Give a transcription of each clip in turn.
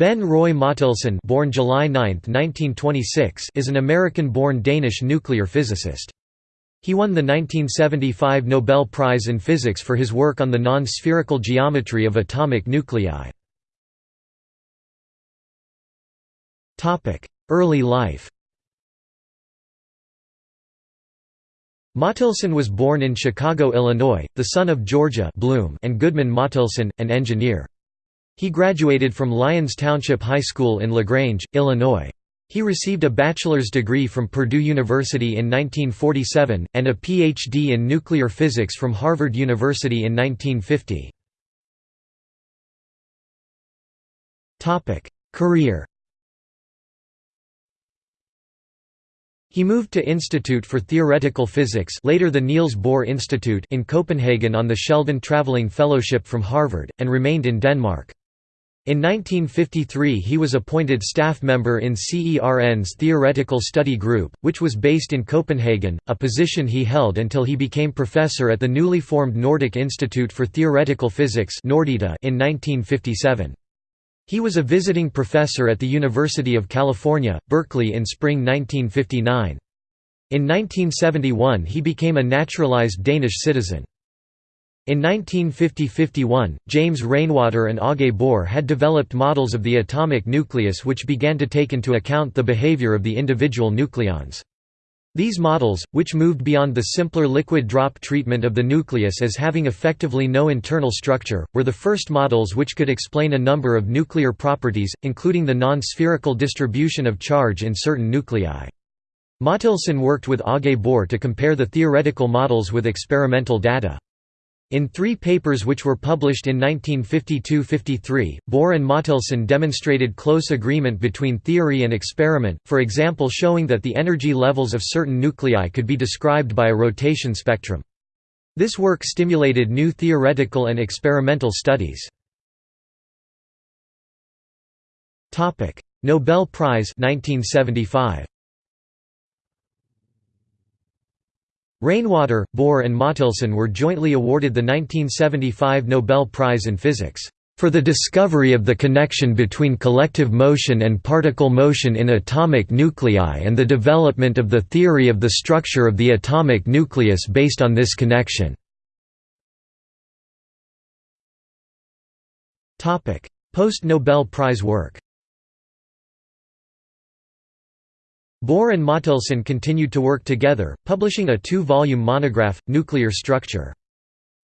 Ben Roy Mottelson born July 9, 1926, is an American-born Danish nuclear physicist. He won the 1975 Nobel Prize in Physics for his work on the non-spherical geometry of atomic nuclei. Early life Mottelson was born in Chicago, Illinois, the son of Georgia Blum and Goodman Mottelson, an engineer. He graduated from Lyons Township High School in LaGrange, Illinois. He received a bachelor's degree from Purdue University in 1947, and a Ph.D. in nuclear physics from Harvard University in 1950. Career He moved to Institute for Theoretical Physics later the Niels Bohr Institute in Copenhagen on the Sheldon Traveling Fellowship from Harvard, and remained in Denmark. In 1953 he was appointed staff member in CERN's Theoretical Study Group, which was based in Copenhagen, a position he held until he became professor at the newly formed Nordic Institute for Theoretical Physics in 1957. He was a visiting professor at the University of California, Berkeley in spring 1959. In 1971 he became a naturalized Danish citizen. In 1950–51, James Rainwater and Aage Bohr had developed models of the atomic nucleus which began to take into account the behavior of the individual nucleons. These models, which moved beyond the simpler liquid drop treatment of the nucleus as having effectively no internal structure, were the first models which could explain a number of nuclear properties, including the non-spherical distribution of charge in certain nuclei. Mottelson worked with Aage Bohr to compare the theoretical models with experimental data. In three papers which were published in 1952–53, Bohr and Mottelson demonstrated close agreement between theory and experiment, for example showing that the energy levels of certain nuclei could be described by a rotation spectrum. This work stimulated new theoretical and experimental studies. Nobel Prize 1975. Rainwater, Bohr and Mottelson were jointly awarded the 1975 Nobel Prize in Physics, "...for the discovery of the connection between collective motion and particle motion in atomic nuclei and the development of the theory of the structure of the atomic nucleus based on this connection." Post-Nobel Prize work Bohr and Mottelson continued to work together, publishing a two-volume monograph, Nuclear Structure.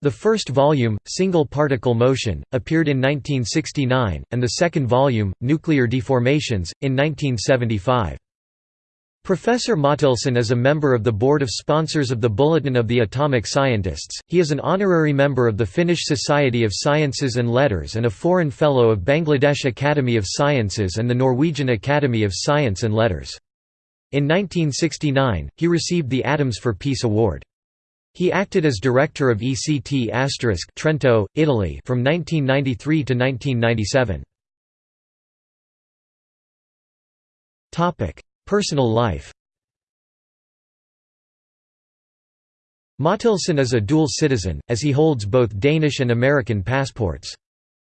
The first volume, Single Particle Motion, appeared in 1969, and the second volume, Nuclear Deformations, in 1975. Professor Mottelson is a member of the board of sponsors of the Bulletin of the Atomic Scientists, he is an honorary member of the Finnish Society of Sciences and Letters and a foreign fellow of Bangladesh Academy of Sciences and the Norwegian Academy of Science and Letters. In 1969, he received the Atoms for Peace Award. He acted as director of ECT Trento, Italy from 1993 to 1997. Topic: Personal life. Mottelson is a dual citizen, as he holds both Danish and American passports.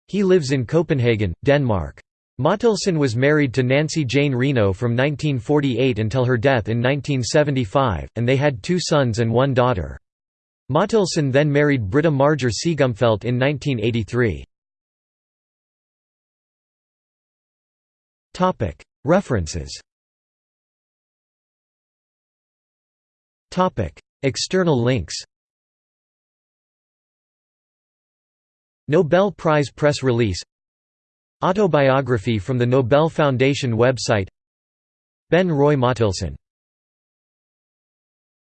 He lives in Copenhagen, Denmark. Mottelson was married to Nancy Jane Reno from 1948 until her death in 1975, and they had two sons and one daughter. Mottelson then married Britta Marger Siegumfeldt in 1983. References External links Nobel Prize press release Autobiography from the Nobel Foundation website. Ben Roy Mottelson